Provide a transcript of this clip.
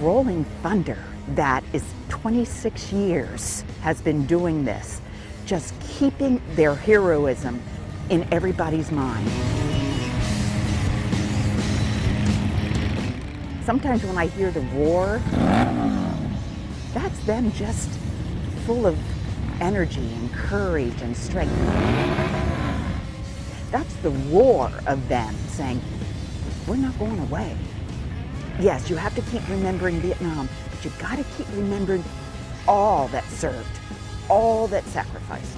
Rolling Thunder that is 26 years has been doing this, just keeping their heroism in everybody's mind. Sometimes when I hear the roar, that's them just full of energy and courage and strength. That's the roar of them saying, we're not going away. Yes, you have to keep remembering Vietnam, but you've got to keep remembering all that served, all that sacrificed.